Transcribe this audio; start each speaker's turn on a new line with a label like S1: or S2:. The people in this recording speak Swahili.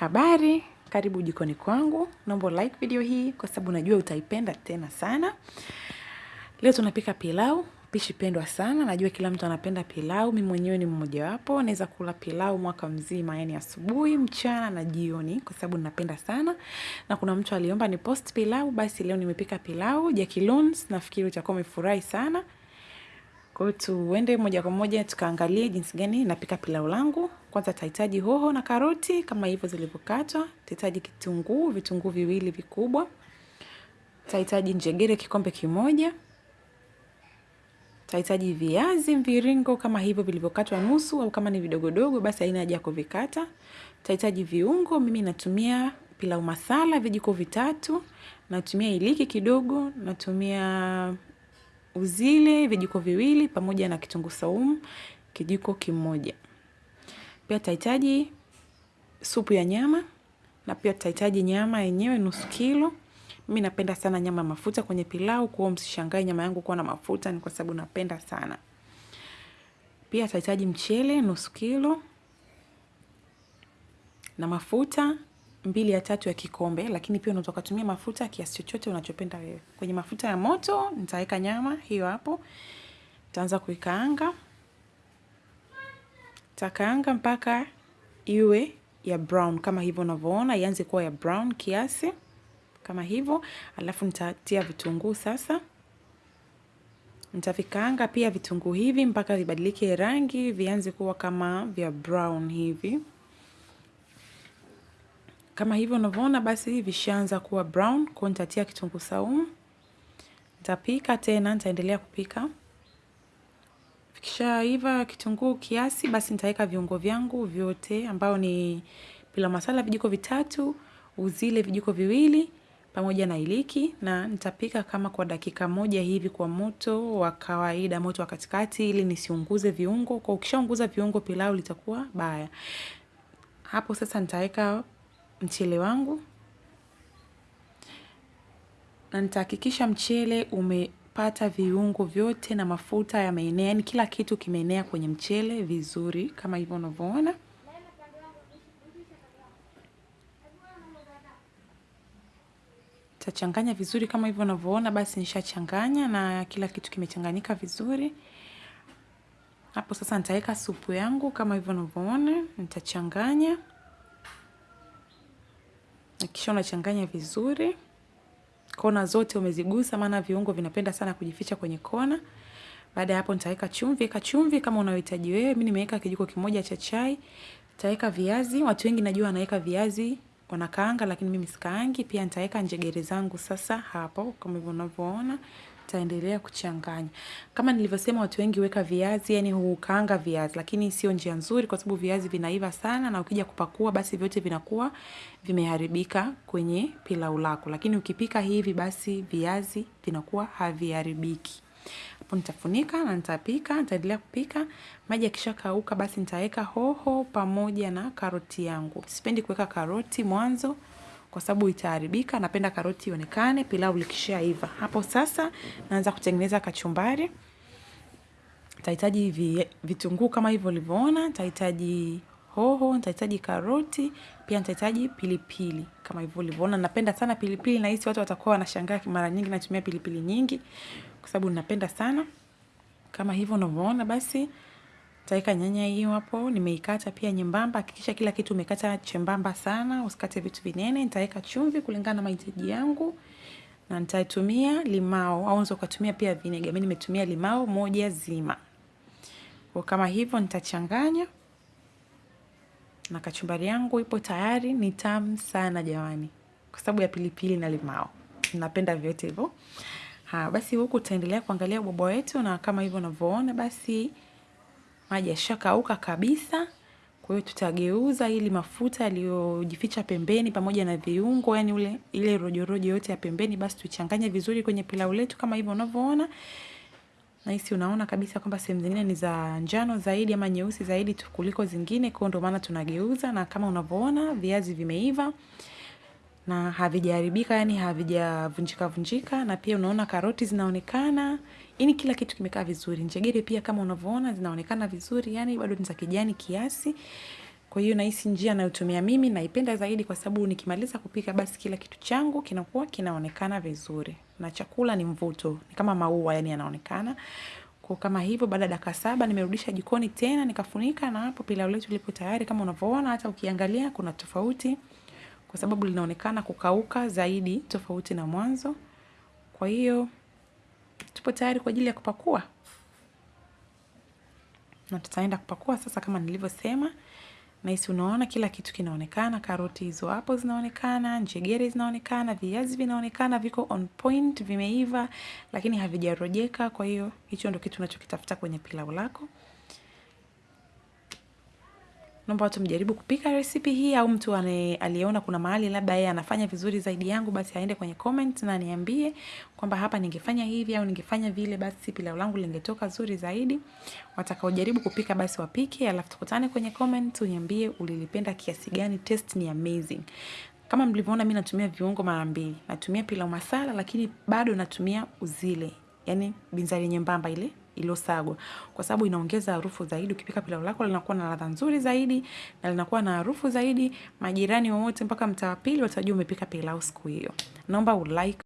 S1: Habari, karibu jikoni kwangu. Naomba like video hii kwa sababu najua utaipenda tena sana. Leo tunapika pilau, pishi pendwa sana. Najua kila mtu anapenda pilau, mimi mwenyewe ni mmoja wapo. Naweza kula pilau mwaka mzima, yani asubuhi, mchana na jioni kwa sababu ninapenda sana. Na kuna mtu aliomba ni post pilau, basi leo nimepika pilau, Jackie Loans, nafikiri utakuwa umefurahi sana. Kwa hiyo tuende moja kwa moja tukaangalie jinsi gani napika pilau langu. Kwanza tahitaji hoho na karoti kama hivyo zilivyokatwa. Tahitaji kitunguu, vitunguu viwili vikubwa. Tahitaji njegere kikombe kimoja. Tahitaji viazi mviringo kama hivyo vilivyokatwa nusu au kama ni vidogodogo basi haina haja ya kuvikata. Tahitaji viungo, mimi natumia pilau masala vijiko vitatu. Natumia iliki kidogo, natumia uzile vijiko viwili pamoja na kitunguu saumu kijiko kimoja. Pia tutahitaji supu ya nyama na pia tutahitaji nyama yenyewe nusu kilo. Mimi napenda sana nyama mafuta kwenye pilau, kwa hiyo msishangae nyama yangu kuwa na mafuta ni kwa sababu napenda sana. Pia tutahitaji mchele nusu kilo na mafuta mbili ya tatu ya kikombe, lakini pia unaweza kutumia mafuta kiasi chochote unachopenda wewe. Kwenye mafuta ya moto nitaweka nyama hiyo hapo. Nitaanza kuikaanga. Takaanga mpaka iwe ya brown kama hivyo unavyoona, ianze kuwa ya brown kiasi kama hivyo, alafu nitatia vitunguu sasa. Nitavikaanga pia vitunguu hivi mpaka vibadilike rangi, vianze kuwa kama vya brown hivi. Kama hivyo unavyoona basi vishaanza kuwa brown, kwa nitatia kitunguu saumu. Nitapika tena, nitaendelea kupika. Vikishaiva kitunguu kiasi, basi nitaweka viungo vyangu vyote ambao ni pilau masala vijiko vitatu, uzile vijiko viwili, pamoja na iliki na nitapika kama kwa dakika moja hivi kwa moto wa kawaida, moto wa katikati ili nisiunguze viungo. Kwa ukishaunguza viungo pilau litakuwa baya. Hapo sasa nitaweka mchele wangu na nitahakikisha mchele umepata viungo vyote na mafuta yameenea, yani kila kitu kimeenea kwenye mchele vizuri kama hivyo unavyoona. Tachanganya vizuri kama hivyo unavyoona, basi nishachanganya na kila kitu kimechanganyika vizuri. Hapo sasa nitaweka supu yangu kama hivyo unavyoona, nitachanganya. Kisha unachanganya vizuri. Kona zote umezigusa maana viungo vinapenda sana kujificha kwenye kona. Baada ya hapo nitaweka chumvi, weka chumvi kama unayohitaji wewe. Mimi nimeweka kijiko kimoja cha chai. Nitaweka viazi, watu wengi najua wanaweka viazi wanakaanga, lakini mimi sikaangi. Pia nitaweka njegere zangu sasa hapo kama hivyo unavyoona. Nitaendelea kuchanganya. Kama nilivyosema watu wengi weka viazi, yani hukaanga viazi, lakini sio njia nzuri kwa sababu viazi vinaiva sana na ukija kupakua basi vyote vinakuwa vimeharibika kwenye pilau lako. Lakini ukipika hivi basi viazi vinakuwa haviharibiki. Hapo nitafunika na nitapika, nitaendelea kupika. Maji yakishakauka basi nitaweka hoho pamoja na karoti yangu. Sipendi kuweka karoti mwanzo kwa sababu itaharibika. Napenda karoti ionekane pilau likishaiva. Hapo sasa naanza kutengeneza kachumbari. Nitahitaji vitunguu kama hivyo ulivyoona, nitahitaji hoho, nitahitaji karoti, pia nitahitaji pilipili kama hivyo ulivyoona. Napenda sana pilipili na hisi watu watakuwa wanashangaa mara nyingi natumia pilipili nyingi kwa sababu napenda sana. Kama hivyo unavyoona basi nitaweka nyanya hiyo hapo, nimeikata pia nyembamba. Hakikisha kila kitu umekata chembamba sana, usikate vitu vinene. Nitaweka chumvi kulingana na mahitaji yangu na nitatumia limao au unaweza ukatumia pia vinega. Mimi nimetumia limao moja zima. Kwa kama hivyo nitachanganya na kachumbari yangu ipo tayari. Ni tamu sana jamani, kwa sababu ya pilipili na limao. Napenda vyote hivyo. Ha, basi huku tutaendelea kuangalia ubwabwa wetu na kama hivyo unavyoona basi maji yashakauka kabisa. Kwa hiyo tutageuza ili mafuta yaliyojificha pembeni pamoja na viungo, yani ule ile rojorojo yote ya pembeni, basi tuchanganye vizuri kwenye pilau letu kama hivyo unavyoona. Na hisi unaona kabisa kwamba sehemu zingine ni za njano zaidi ama nyeusi zaidi kuliko zingine, kwa ndio maana tunageuza. Na kama unavyoona viazi vimeiva na havijaharibika, yani havijavunjika vunjika, na pia unaona karoti zinaonekana. Yani kila kitu kimekaa vizuri. Njegere pia kama unavyoona zinaonekana vizuri, yani bado ni za kijani kiasi. Kwa hiyo nahisi njia nayotumia mimi naipenda zaidi kwa sababu nikimaliza kupika basi kila kitu changu kinakuwa kinaonekana vizuri. Na chakula ni mvuto, ni kama maua yani yanaonekana. Kwa kama hivyo baada ya dakika saba nimerudisha jikoni tena nikafunika na hapo pilau letu lipo tayari kama unavyoona hata ukiangalia kuna tofauti kwa sababu linaonekana kukauka zaidi tofauti na mwanzo. Kwa hiyo tupo tayari kwa ajili ya kupakua. Na tutaenda kupakua sasa kama nilivyosema. Nahisi unaona kila kitu kinaonekana, karoti hizo hapo zinaonekana, njegere zinaonekana, viazi vinaonekana, viko on point, vimeiva, lakini havijarojeka. Kwa hiyo hicho ndio kitu unachokitafuta kwenye pilau lako. Naomba watu mjaribu kupika recipe hii au mtu aliyeona kuna mahali labda yeye anafanya vizuri zaidi yangu basi aende kwenye comment na niambie kwamba hapa ningefanya hivi au ningefanya vile basi pilau langu lingetoka zuri zaidi. Watakaojaribu kupika basi wapike, alafu tukutane kwenye comment uniambie ulilipenda kiasi gani, taste ni amazing. Kama mlivyoona mimi natumia viungo mara mbili. Natumia pilau masala lakini bado natumia uzile. Yaani binzari nyembamba ile iliyosagwa kwa sababu inaongeza harufu zaidi. Ukipika pilau lako linakuwa na ladha nzuri zaidi na linakuwa na harufu zaidi. Majirani wote mpaka mtaa wa pili watajua umepika pilau siku hiyo. Naomba ulike